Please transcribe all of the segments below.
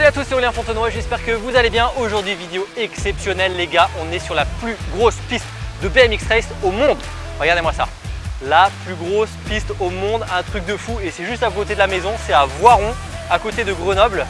Salut à tous, c'est Aurélien Fontenoy, j'espère que vous allez bien. Aujourd'hui, vidéo exceptionnelle les gars, on est sur la plus grosse piste de BMX Race au monde. Regardez-moi ça, la plus grosse piste au monde, un truc de fou et c'est juste à côté de la maison, c'est à Voiron, à côté de Grenoble.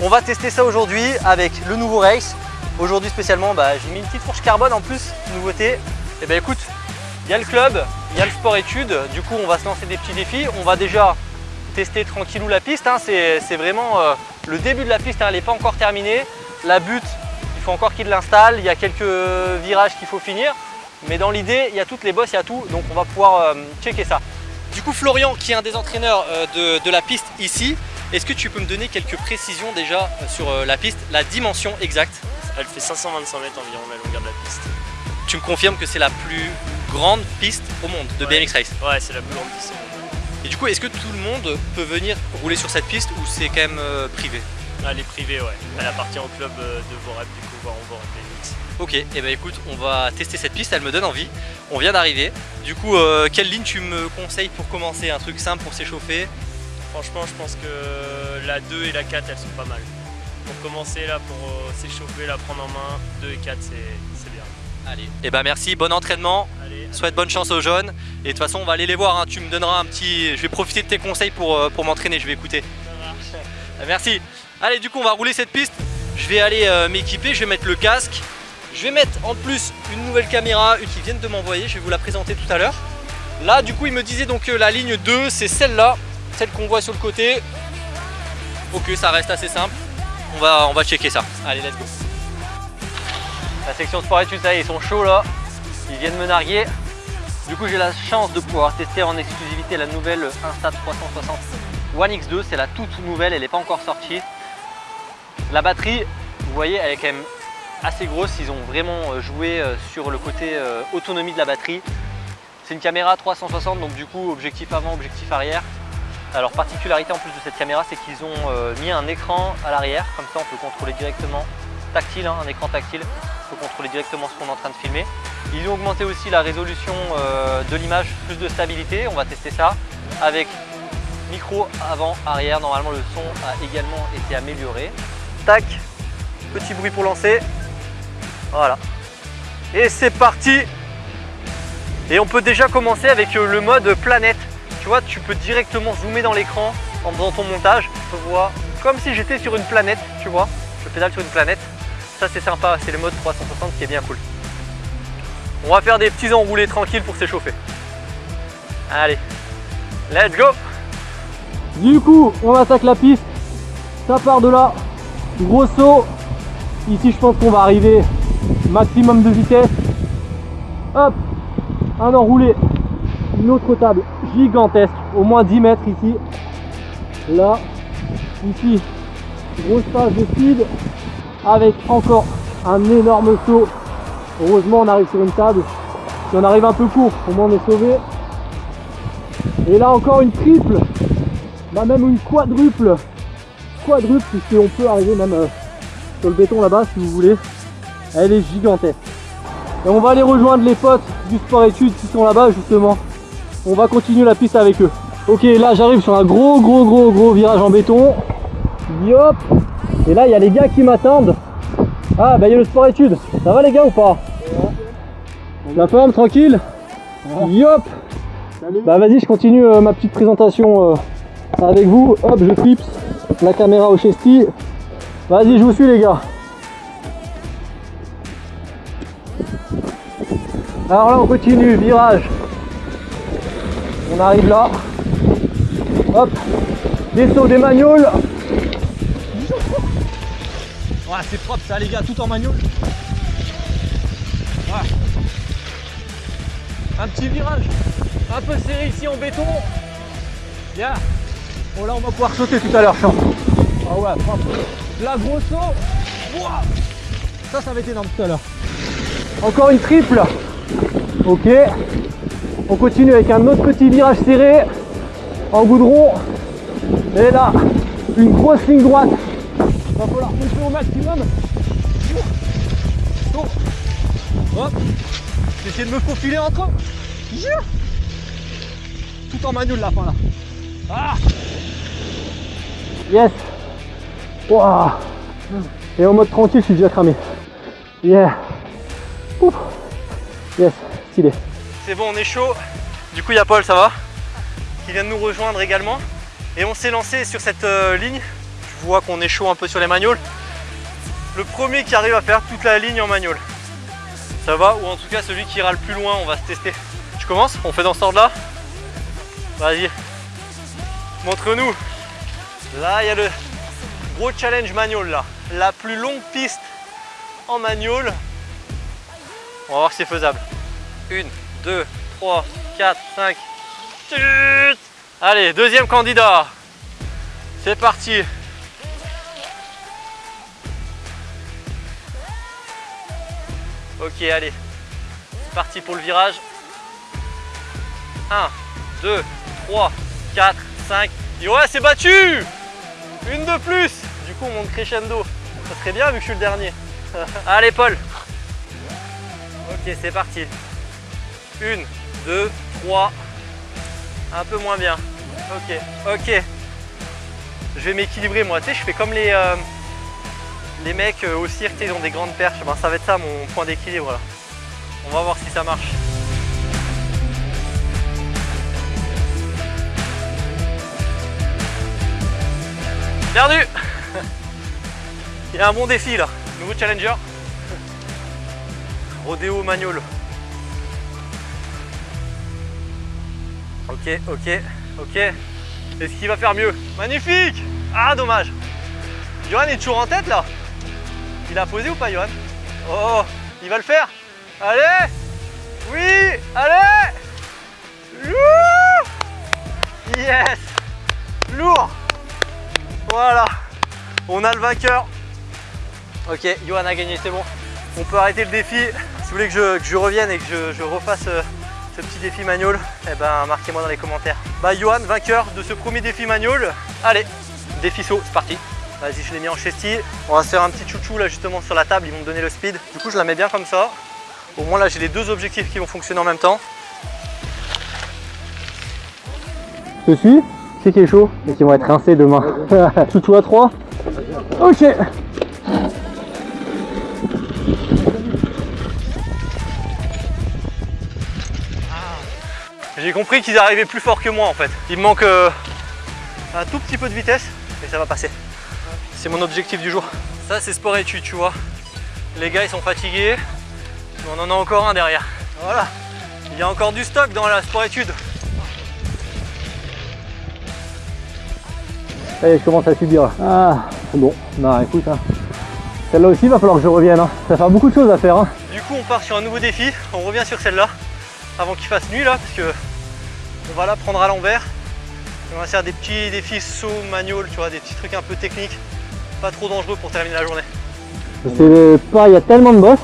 On va tester ça aujourd'hui avec le nouveau race. Aujourd'hui spécialement, bah, j'ai mis une petite fourche carbone en plus, nouveauté. Et eh ben écoute, il y a le club, il y a le sport études, du coup on va se lancer des petits défis. On va déjà tester tranquillou la piste, hein. c'est vraiment euh, le début de la piste, hein. elle n'est pas encore terminée. La butte, il faut encore qu'il l'installe, il y a quelques virages qu'il faut finir. Mais dans l'idée, il y a toutes les bosses, il y a tout, donc on va pouvoir euh, checker ça. Du coup, Florian, qui est un des entraîneurs euh, de, la piste ici, est-ce que tu peux me donner quelques précisions déjà sur la piste, la dimension exacte? Elle fait 525 mètres environ la longueur de la piste. Tu me confirmes que c'est la plus grande piste au monde de BMX Race. Ouais, c'est la plus grande piste au monde. Et du coup, est-ce que tout le monde peut venir rouler sur cette piste ou c'est quand même euh, privé? Ah, Elle est privée, ouais. Elle appartient au club euh, de Vorep, du coup, on va BMX. Ok, et eh ben écoute, on va tester cette piste, elle me donne envie. On vient d'arriver. Du coup, euh, quelle ligne tu me conseilles pour commencer? Un truc simple pour s'échauffer? Franchement, je pense que la 2 et la 4, elles sont pas mal. Pour commencer, là, pour s'échauffer, la prendre en main, 2 et 4, c'est bien. Allez, et eh ben merci, bon entraînement. Souhaite bonne chance aux jeunes. Et de toute façon, on va aller les voir. Hein. Tu me donneras un petit... Je vais profiter de tes conseils pour, euh, pour m'entraîner. Je vais écouter. Merci. Allez, du coup, on va rouler cette piste. Je vais aller euh, m'équiper. Je vais mettre le casque. Je vais mettre en plus une nouvelle caméra, une qui viennent de m'envoyer. Je vais vous la présenter tout à l'heure. Là, du coup, il me disait donc que la ligne 2, c'est celle-là. Celle qu'on voit sur le côté. Ok, ça reste assez simple. On va, on va checker ça. Allez, let's go. La section sport études, ça y est, ils sont chauds là. Ils viennent me narguer. Du coup, j'ai la chance de pouvoir tester en exclusivité la nouvelle Insta 360 One X2. C'est la toute nouvelle, elle n'est pas encore sortie. La batterie, vous voyez, elle est quand même assez grosse. Ils ont vraiment euh, joué euh, sur le côté euh, autonomie de la batterie. C'est une caméra 360, donc du coup, objectif avant, objectif arrière. Alors, particularité en plus de cette caméra, c'est qu'ils ont mis un écran à l'arrière. Comme ça, on peut contrôler directement tactile, hein, un écran tactile. Peut contrôler directement ce qu'on est en train de filmer. Ils ont augmenté aussi la résolution euh, de l'image, plus de stabilité. On va tester ça avec micro avant, arrière. Normalement, le son a également été amélioré. Tac, petit bruit pour lancer. Voilà. Et c'est parti Et on peut déjà commencer avec euh, le mode planète. Tu vois, tu peux directement zoomer dans l'écran en faisant ton montage. Je vois comme si j'étais sur une planète, tu vois. Je pédale sur une planète. Ça, c'est sympa. C'est le mode 360 qui est bien cool. On va faire des petits enroulés tranquilles pour s'échauffer. Allez, let's go Du coup, on attaque la piste. Ça part de là. Gros saut. Ici, je pense qu'on va arriver maximum de vitesse. Hop, un enroulé. Une autre table gigantesque, au moins 10 mètres ici. Là, ici, grosse phase de speed avec encore un énorme saut Heureusement on arrive sur une table. Si on arrive un peu court, au moins on est sauvé. Et là encore une triple. Bah même une quadruple. Quadruple puisqu'on peut arriver même euh, sur le béton là-bas si vous voulez. Elle est gigantesque. Et on va aller rejoindre les potes du sport études qui sont là-bas justement. On va continuer la piste avec eux. Ok là j'arrive sur un gros gros gros gros virage en béton. Yop Et là il y a les gars qui m'attendent. Ah bah il y a le sport études. Ça va les gars ou pas La forme tranquille Yop Bah vas-y je continue euh, ma petite présentation euh, avec vous. Hop je clipse la caméra au chesty. Vas-y je vous suis les gars. Alors là on continue, virage. On arrive là. Hop, des sauts, des magnoles. Voilà, c'est propre ça les gars, tout en manuel. Un petit virage, un peu serré ici en béton. Bien. Bon là on va pouvoir sauter tout à l'heure, champ. Ah ouais, propre. La grosse saut. Ça, ça va être énorme tout à l'heure. Encore une triple. Ok. On continue avec un autre petit virage serré en goudron. Et là, une grosse ligne droite Va falloir pousser au maximum. Oh. Hop. J'essaie de me faufiler entre eux. Tout en manuel la fin là. Ah Yes wow. Et en mode tranquille, je suis déjà cramé. Yeah. Ouf. Yes, stylé. C'est bon, on est chaud. Du coup, il y a Paul, ça va? Qui vient de nous rejoindre également. Et on s'est lancé sur cette euh, ligne. Je vois qu'on est chaud un peu sur les magnoles. Le premier qui arrive à faire toute la ligne en magnole. Ça va Ou en tout cas, celui qui ira le plus loin, on va se tester. Tu commences On fait dans ce ordre-là Vas-y. Montre-nous. Là, il y a le gros challenge magnole là. La plus longue piste en magnole. On va voir si c'est faisable. Une, 2, 3, 4, 5. Allez, deuxième candidat. C'est parti. Ok, allez. C'est parti pour le virage. 1, 2, 3, 4, 5. Et ouais, c'est battu Une de plus Du coup, on monte crescendo. Ça serait bien vu que je suis le dernier. allez, Paul. Ok, c'est parti. Une, deux, trois. Un peu moins bien. Ok, ok. Je vais m'équilibrer moi. Tu sais, je fais comme les, euh, les mecs au cirque, ils ont des grandes perches. Ben, ça va être ça mon point d'équilibre là. On va voir si ça marche. Perdu Il y a un bon défi là. Nouveau challenger. Rodéo Magnol. Ok, ok, ok. Est-ce qu'il va faire mieux Magnifique Ah, dommage. Johan est toujours en tête là Il a posé ou pas, Johan Oh, il va le faire Allez Oui Allez Yes Lourd Voilà On a le vainqueur. Ok, Johan a gagné, c'est bon. On peut arrêter le défi. Si vous voulez que je, revienne et que je, refasse euh, ce petit défi manual, eh ben marquez-moi dans les commentaires. Bah Johan, vainqueur de ce premier défi manual. Allez, défi saut, c'est parti. Vas-y, je l'ai mis en chesty. On va se faire un petit chouchou là justement sur la table, ils vont me donner le speed. Du coup, je la mets bien comme ça. Au moins là, j'ai les deux objectifs qui vont fonctionner en même temps. Je suis C'est qui est chaud et qui vont être rincés demain. chouchou à 3. Ok. J'ai compris qu'ils arrivaient plus fort que moi en fait. Il me manque euh, un tout petit peu de vitesse, mais ça va passer. C'est mon objectif du jour. Ça c'est sport études, tu vois. Les gars ils sont fatigués, mais on en a encore un derrière. Voilà, il y a encore du stock dans la sport études. Allez, je commence à subir. Ah, bon, bah écoute, hein. celle-là aussi il va falloir que je revienne. Hein. Ça va faire beaucoup de choses à faire. Hein. Du coup, on part sur un nouveau défi. On revient sur celle-là avant qu'il fasse nuit là, parce que on va la prendre à l'envers. On va faire des petits défis saut, manual, tu vois, des petits trucs un peu techniques, pas trop dangereux pour terminer la journée. Je sais pas, il y a tellement de boss,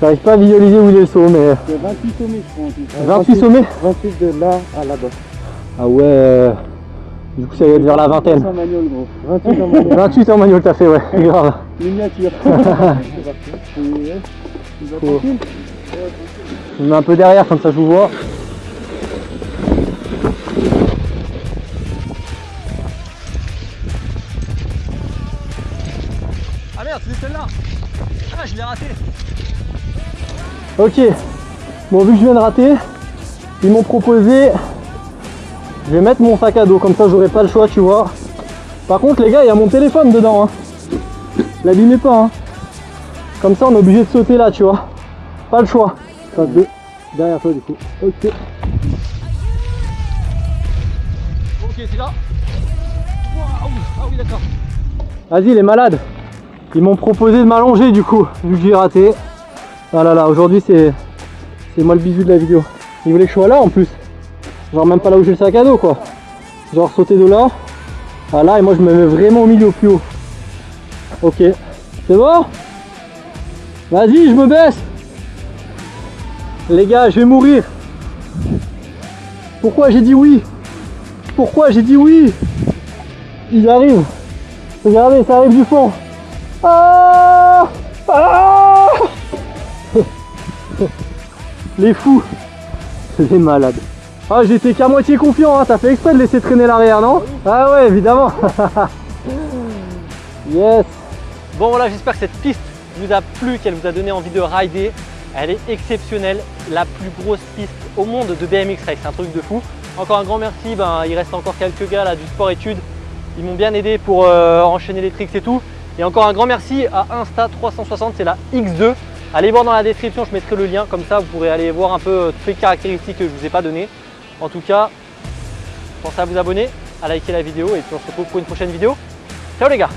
j'arrive pas à visualiser où il est le saut, mais... Il y a 28 sommets, je crois. 28, sommets 28 de là à là-bas. Ah ouais, du coup ça va être vers la vingtaine. 28 en manual, gros. 28 en manual. 28 en manual, t'as fait, ouais, grave. Miniature. Je me mets un peu derrière, comme ça je vous vois. C'est celle-là Ah, je l'ai raté Ok, bon vu que je viens de rater, ils m'ont proposé, je vais mettre mon sac à dos, comme ça j'aurai pas le choix, tu vois. Par contre les gars, il y a mon téléphone dedans, hein. l'abîmez pas. Hein. Comme ça on est obligé de sauter là, tu vois. Pas le choix. Phase 2, derrière toi du coup. Ok. Ok, c'est là. ah oui, d'accord. Vas-y, les malades. Ils m'ont proposé de m'allonger du coup, vu que j'ai raté. Ah là là, aujourd'hui c'est moi le bisou de la vidéo. Ils voulaient que je sois là en plus. Genre même pas là où j'ai le sac à dos quoi. Genre sauter de là. Ah là et moi je me mets vraiment au milieu plus haut. Ok. C'est bon? Vas-y, je me baisse. Les gars, je vais mourir. Pourquoi j'ai dit oui? Pourquoi j'ai dit oui? Ils arrivent. Regardez, ça arrive du fond. Ah ah Les fous. C'est malades. Ah, j'étais qu'à moitié confiant, hein. t'as fait exprès de laisser traîner l'arrière, non? Ah ouais, évidemment. yes. Bon voilà, j'espère que cette piste vous a plu, qu'elle vous a donné envie de rider. Elle est exceptionnelle, la plus grosse piste au monde de BMX Race, c'est un truc de fou. Encore un grand merci, ben, il reste encore quelques gars là du sport études. Ils m'ont bien aidé pour euh, enchaîner les tricks et tout. Et encore un grand merci à Insta360, c'est la X2. Allez voir dans la description, je mettrai le lien, comme ça vous pourrez aller voir un peu euh, toutes les caractéristiques que je ne vous ai pas données. En tout cas, pensez à vous abonner, à liker la vidéo et puis on se retrouve pour une prochaine vidéo. Ciao les gars